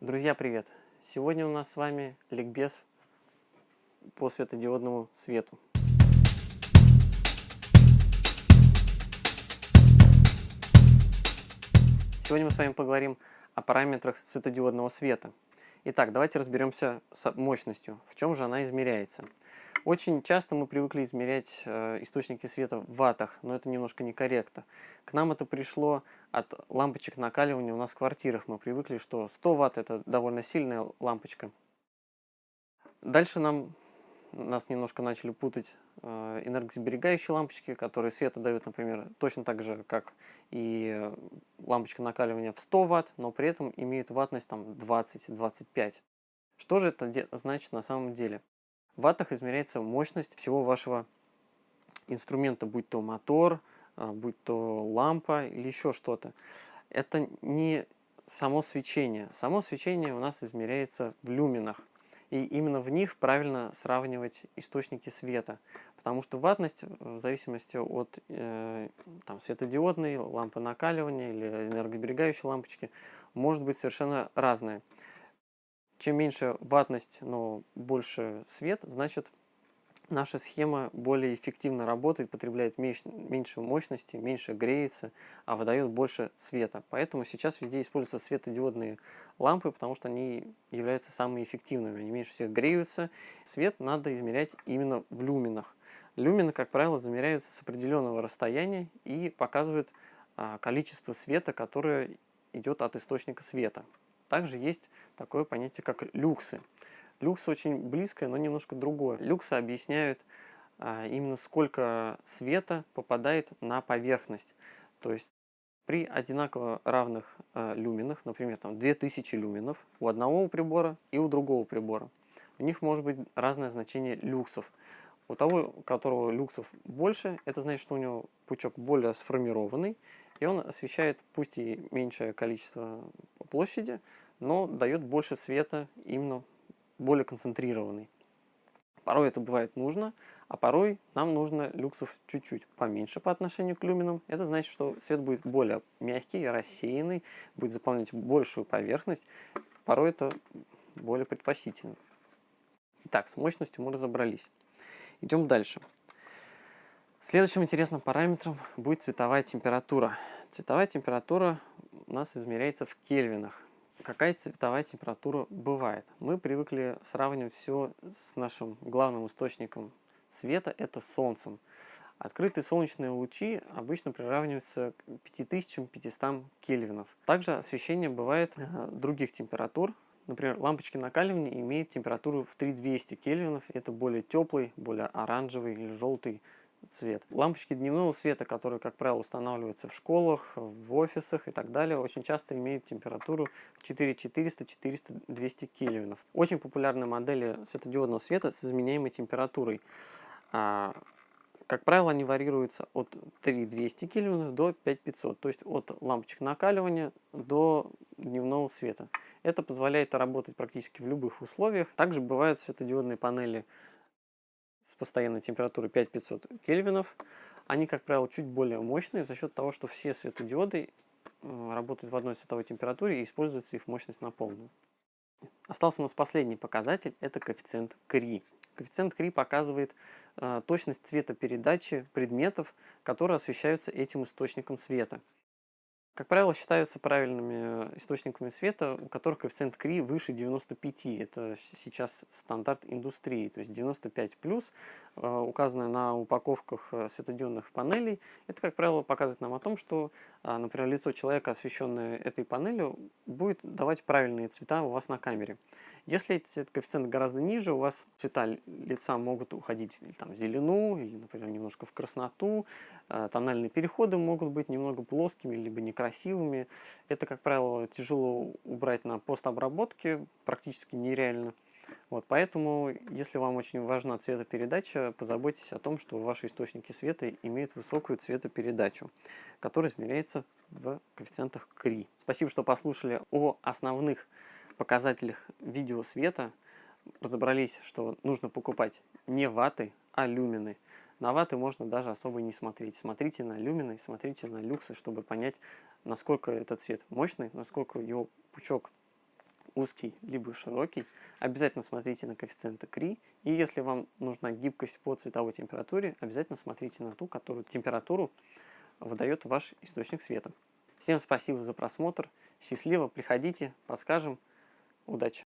Друзья, привет! Сегодня у нас с вами ликбез по светодиодному свету. Сегодня мы с вами поговорим о параметрах светодиодного света. Итак, давайте разберемся с мощностью. В чем же она измеряется? Очень часто мы привыкли измерять э, источники света в ваттах, но это немножко некорректно. К нам это пришло от лампочек накаливания у нас в квартирах. Мы привыкли, что 100 ватт это довольно сильная лампочка. Дальше нам, нас немножко начали путать э, энергосберегающие лампочки, которые света дают, например, точно так же, как и лампочка накаливания в 100 ватт, но при этом имеют ваттность там 20-25. Что же это значит на самом деле? Ваттах измеряется мощность всего вашего инструмента, будь то мотор, а, будь то лампа или еще что-то. Это не само свечение. Само свечение у нас измеряется в люминах. И именно в них правильно сравнивать источники света. Потому что ваттность, в зависимости от э, там, светодиодной, лампы накаливания или энергосберегающей лампочки, может быть совершенно разная. Чем меньше ватность, но больше свет, значит наша схема более эффективно работает, потребляет меньше мощности, меньше греется, а выдает больше света. Поэтому сейчас везде используются светодиодные лампы, потому что они являются самыми эффективными. Они меньше всех греются. Свет надо измерять именно в люминах. Люмины, как правило, замеряются с определенного расстояния и показывают а, количество света, которое идет от источника света. Также есть такое понятие, как люксы. Люкс очень близкое, но немножко другое. Люксы объясняют а, именно сколько света попадает на поверхность. То есть при одинаково равных а, люминах, например, там 2000 люминов у одного прибора и у другого прибора, у них может быть разное значение люксов. У того, у которого люксов больше, это значит, что у него пучок более сформированный, и он освещает пусть и меньшее количество площади, но дает больше света, именно более концентрированный. Порой это бывает нужно, а порой нам нужно люксов чуть-чуть поменьше по отношению к люминам. Это значит, что свет будет более мягкий, рассеянный, будет заполнять большую поверхность. Порой это более предпочтительно. Итак, с мощностью мы разобрались. Идем дальше. Следующим интересным параметром будет цветовая температура. Цветовая температура у нас измеряется в кельвинах. Какая цветовая температура бывает? Мы привыкли сравнивать все с нашим главным источником света, это Солнцем. Открытые солнечные лучи обычно приравниваются к 5500 кельвинов. Также освещение бывает э, других температур. Например, лампочки накаливания имеют температуру в 3200 кельвинов. Это более теплый, более оранжевый или желтый цвет. Лампочки дневного света, которые, как правило, устанавливаются в школах, в офисах и так далее, очень часто имеют температуру 4400-400-200 кельвинов. Очень популярны модели светодиодного света с изменяемой температурой. А, как правило, они варьируются от 3200 кельвинов до 5500, то есть от лампочек накаливания до дневного света. Это позволяет работать практически в любых условиях. Также бывают светодиодные панели с постоянной температурой 5500 кельвинов. Они, как правило, чуть более мощные за счет того, что все светодиоды работают в одной световой температуре и используется их мощность на полную. Остался у нас последний показатель, это коэффициент КРИ. Коэффициент КРИ показывает э, точность цветопередачи предметов, которые освещаются этим источником света. Как правило, считаются правильными источниками света, у которых коэффициент КРИ выше 95. Это сейчас стандарт индустрии. То есть 95 плюс, э, указанное на упаковках э, светодиодных панелей, это, как правило, показывает нам о том, что, э, например, лицо человека, освещенное этой панелью, будет давать правильные цвета у вас на камере. Если этот коэффициент гораздо ниже, у вас цвета лица могут уходить там, в зелену, или, например, немножко в красноту. Э, тональные переходы могут быть немного плоскими, либо некрасивыми. Это, как правило, тяжело убрать на постобработке, практически нереально. Вот, поэтому, если вам очень важна цветопередача, позаботьтесь о том, что ваши источники света имеют высокую цветопередачу, которая измеряется в коэффициентах КРИ. Спасибо, что послушали о основных показателях видеосвета разобрались, что нужно покупать не ваты, а люмины. На ваты можно даже особо не смотреть. Смотрите на люмины, смотрите на люксы, чтобы понять, насколько этот цвет мощный, насколько его пучок узкий, либо широкий. Обязательно смотрите на коэффициенты КРИ. И если вам нужна гибкость по цветовой температуре, обязательно смотрите на ту, которую температуру выдает ваш источник света. Всем спасибо за просмотр. Счастливо, приходите, подскажем. Удачи!